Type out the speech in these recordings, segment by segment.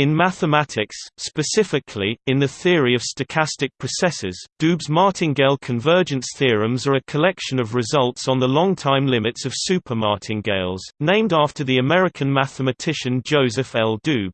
In mathematics, specifically, in the theory of stochastic processes, Doob-Martingale convergence theorems are a collection of results on the long-time limits of supermartingales, named after the American mathematician Joseph L. Doob.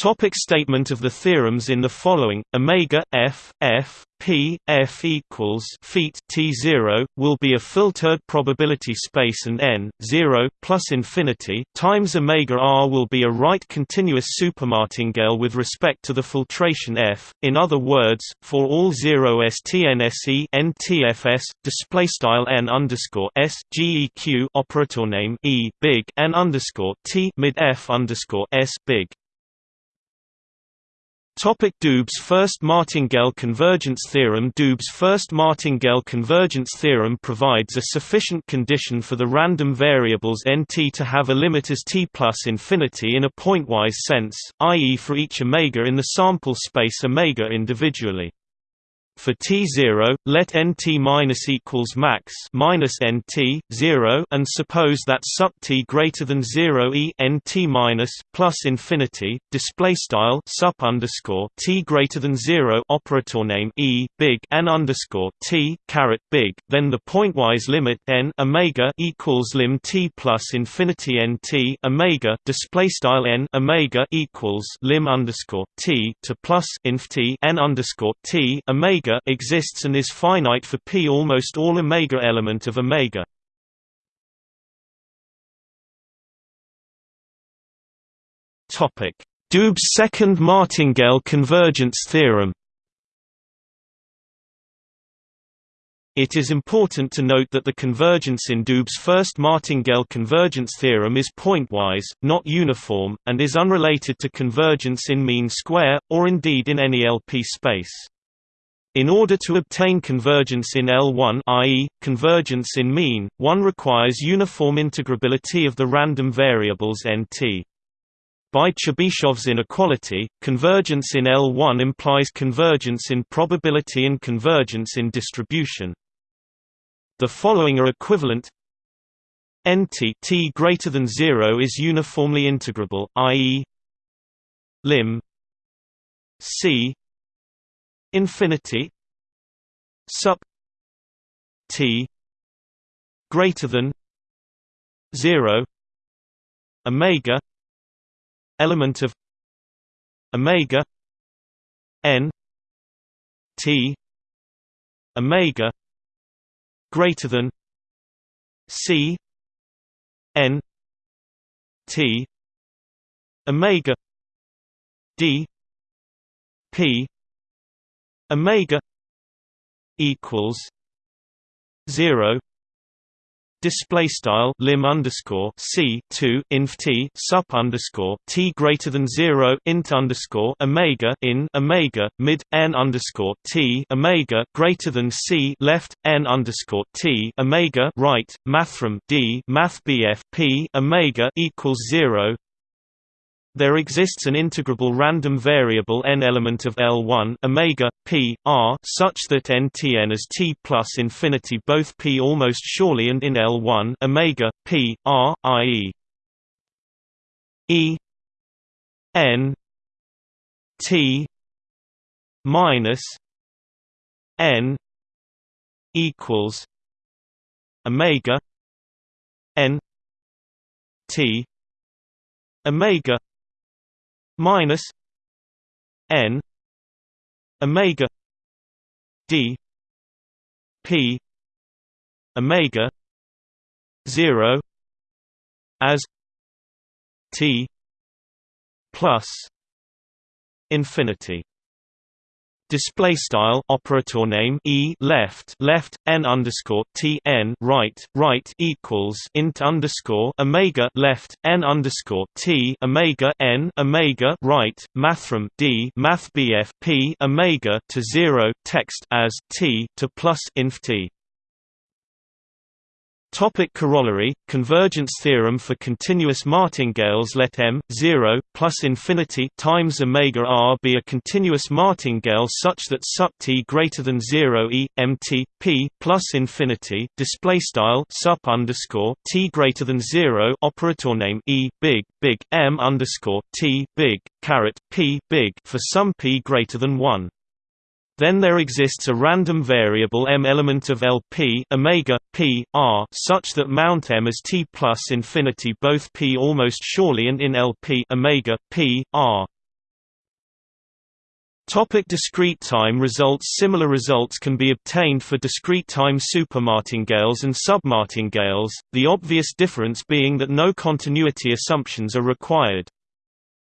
Topic statement of the theorems in the following: omega f f p f equals feet t zero will be a filtered probability space, and n zero plus infinity times omega r will be a right continuous supermartingale with respect to the filtration f. In other words, for all zero stnse ntfs display style n underscore s geq operator name e big n underscore t mid f underscore s big Topic Doob's first martingale convergence theorem Doob's first martingale convergence theorem provides a sufficient condition for the random variables nt to have a limit as t plus infinity in a pointwise sense, i.e. for each omega in the sample space omega individually. For T0, let Nt minus equals max minus Nt 0 and suppose that sup T greater than 0 e Nt minus plus infinity display style sup underscore T greater than 0 operator name e big n underscore T caret big then the pointwise limit n omega equals lim T plus infinity Nt omega display style n omega equals lim underscore T to plus inf T n underscore T omega omega exists and is finite for p almost all omega element of omega. Topic: Doob's second martingale convergence theorem. It is important to note that the convergence in Doob's first martingale convergence theorem is pointwise, not uniform, and is unrelated to convergence in mean square, or indeed in any LP space. In order to obtain convergence in L1 i.e., convergence in mean, one requires uniform integrability of the random variables nt. By Chebyshev's inequality, convergence in L1 implies convergence in probability and convergence in distribution. The following are equivalent nt t greater than 0 is uniformly integrable, i.e. lim c infinity sup t greater than 0 omega element of omega n t omega greater than c n t omega d p omega equals 0 display style lim underscore c 2 inf t sup underscore t greater than 0 int underscore omega in omega mid n underscore t omega greater than c left n underscore t omega right mathrm d math bf p omega equals 0 there exists an integrable random variable n element of L1 omega p r such that ntn is t plus infinity both p almost surely and in L1 omega p r i.e. e n t minus n equals omega n t omega minus n omega d p omega 0 as t plus infinity display style operator name e left left n underscore t n right right equals int underscore omega left n underscore t omega n omega right mathrm d math bf p omega to zero text as t to plus inf t Topic corollary convergence theorem for continuous martingales let m 0 plus infinity times omega r be a continuous martingale such that sup t greater than 0 e mt p plus infinity display style sup underscore t greater than 0 operator name e big big m underscore t big caret p big for some p greater than 1 then there exists a random variable m element of Lp omega p r such that mount m is t plus infinity both p almost surely and in Lp omega p r. Topic discrete time results Similar results can be obtained for discrete time supermartingales and submartingales, the obvious difference being that no continuity assumptions are required.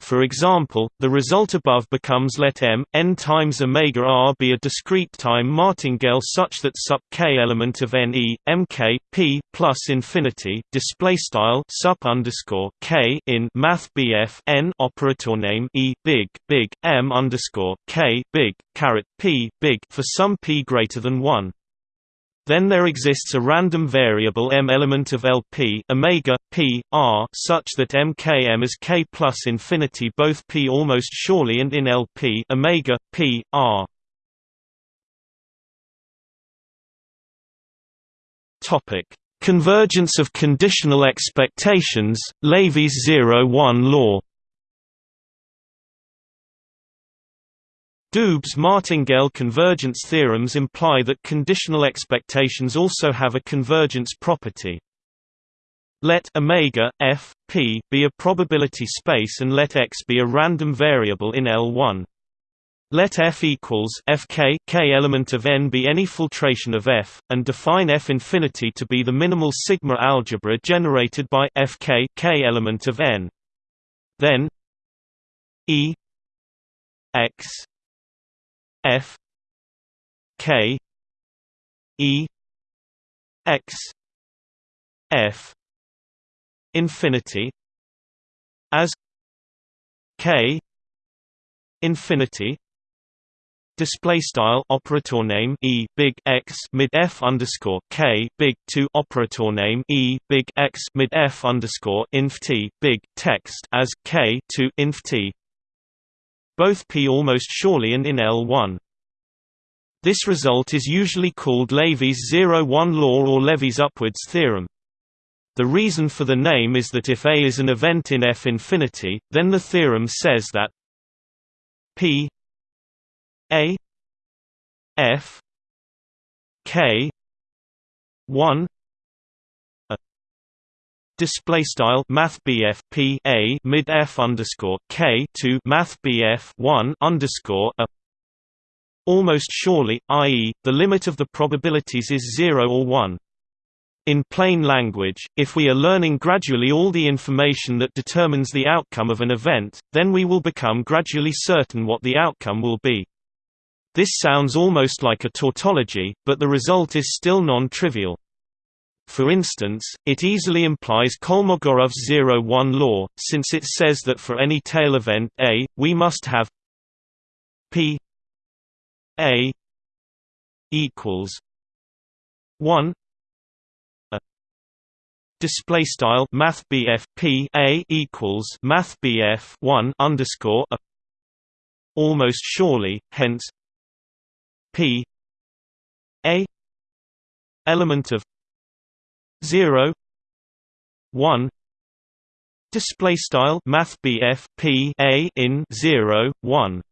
For example, the result above becomes let m n times omega r be a discrete time martingale such that sup k element of n e m k p plus infinity display style sup underscore k in math bf n operator name e big big m underscore k big caret p big for some p greater than one. Then there exists a random variable m element of Lp omega p r such that mkm is k plus infinity both p almost surely and in Lp omega p r. Topic: Convergence of conditional expectations, Levy's zero-one law. Doob's martingale convergence theorems imply that conditional expectations also have a convergence property. Let omega f p be a probability space and let x be a random variable in L1. Let f equals fk k element of n be any filtration of f, and define f infinity to be the minimal sigma algebra generated by fk k element of n. Then e x F K E X F infinity as K infinity Display style operator name e big x mid f underscore k big two operator name e big x mid f underscore inf t big text as k two inf t both p almost surely and in L1. This result is usually called Levy's 0-1 law or Levy's upwards theorem. The reason for the name is that if A is an event in F infinity, then the theorem says that P A F K 1 display style math BF P a mid F underscore K to math BF 1 underscore a almost surely i.e the limit of the probabilities is 0 or 1 in plain language, if we are learning gradually all the information that determines the outcome of an event, then we will become gradually certain what the outcome will be. This sounds almost like a tautology, but the result is still non-trivial. For instance, it easily implies Kolmogorov's 0-1 law, since it says that for any tail event A, we must have P A equals 1 a display style math P A equals math BF 1 underscore a. Almost surely hence P A element of 0 1 display style math p a in 0 1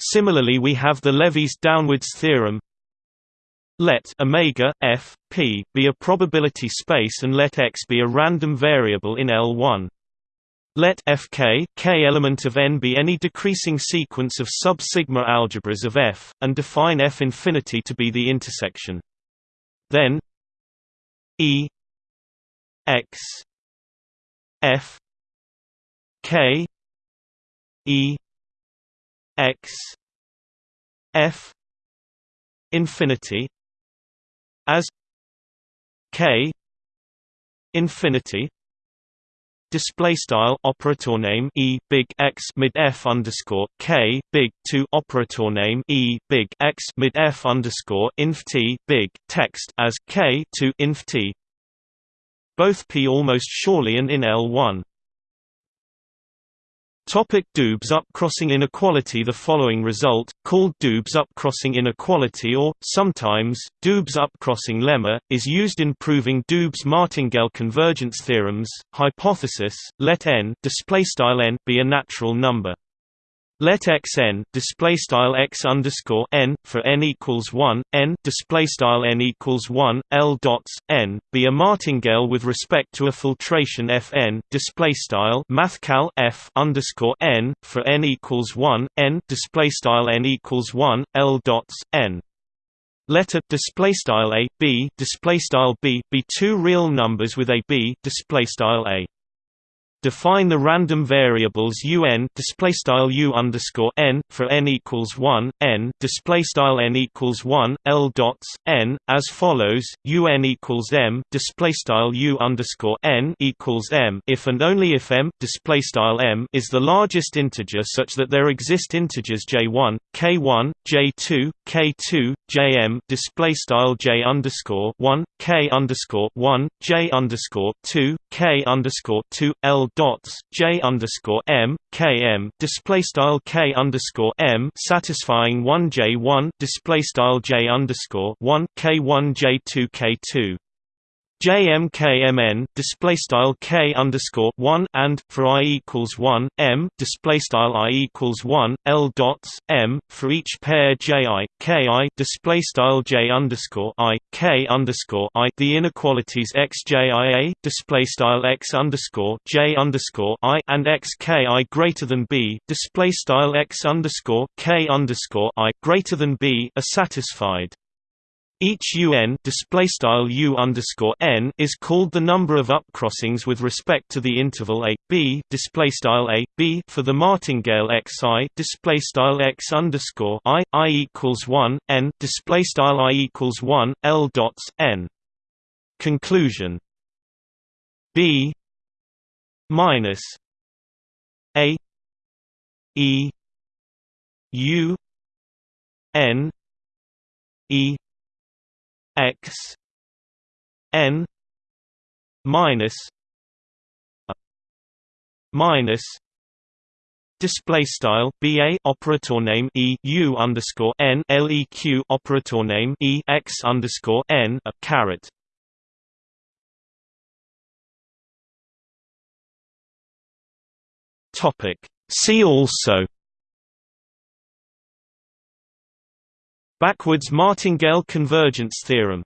similarly we have the Levy's downwards theorem. Let omega f p be a probability space and let x be a random variable in L1 let fk k element of n be any decreasing sequence of sub-sigma algebras of F, and define F infinity to be the intersection. Then E X F K E X F infinity as K infinity display style operator name e big x mid f underscore k big two operator name e big x mid f underscore inf t big text as k to inf t both p almost surely and in L1. Topic Doob upcrossing inequality The following result, called Doob upcrossing inequality or, sometimes, Doob upcrossing lemma, is used in proving Doob's martingale convergence theorems. Hypothesis, let n, n be a natural number. Let x n display style x underscore n for n equals one n display style n equals one l dots n be a martingale with respect to a filtration f n display style mathcal f underscore n for n equals one n display style n equals one l dots n. Let a display style a b display style b be two real numbers with a b display style a Define the random variables un display style u underscore n for n equals one n display style n equals one l dots n as follows: un equals m display style u underscore n equals m. If and only if m display style m is the largest integer such that there exist integers j1, k1, j2, k2, jm display style j underscore one k underscore one j underscore two k underscore two l dots j underscore m k m display style k underscore m satisfying one j one display style j underscore one k one j two k two JMKMN display style K underscore one and for I equals one M display style I equals one L dots M for each pair JI KI display style J underscore I K underscore I the inequalities XJIA display style X underscore J underscore I and XKI greater than B display style X underscore K underscore I greater than B are satisfied. Each un is called the number of upcrossings with respect to the interval a b for the martingale xi i i equals one n display style i equals one l dots n. Conclusion b minus a e u n e x n minus minus display style ba operator name e u underscore n leq operator name e x underscore n a caret. Topic. See also Backwards martingale convergence theorem